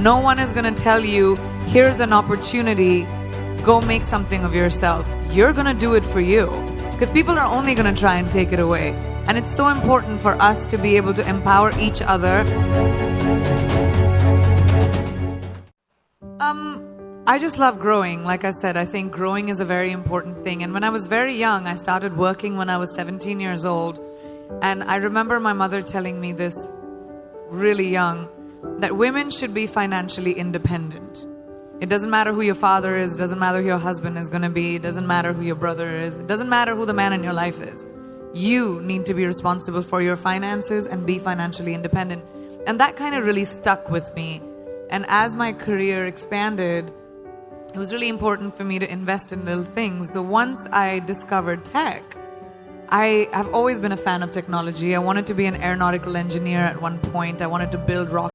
No one is going to tell you, here's an opportunity, go make something of yourself. You're going to do it for you. Because people are only going to try and take it away. And it's so important for us to be able to empower each other. Um, I just love growing. Like I said, I think growing is a very important thing. And when I was very young, I started working when I was 17 years old. And I remember my mother telling me this really young that women should be financially independent. It doesn't matter who your father is, doesn't matter who your husband is going to be, doesn't matter who your brother is, it doesn't matter who the man in your life is. You need to be responsible for your finances and be financially independent. And that kind of really stuck with me. And as my career expanded, it was really important for me to invest in little things. So once I discovered tech, I have always been a fan of technology. I wanted to be an aeronautical engineer at one point. I wanted to build rockets.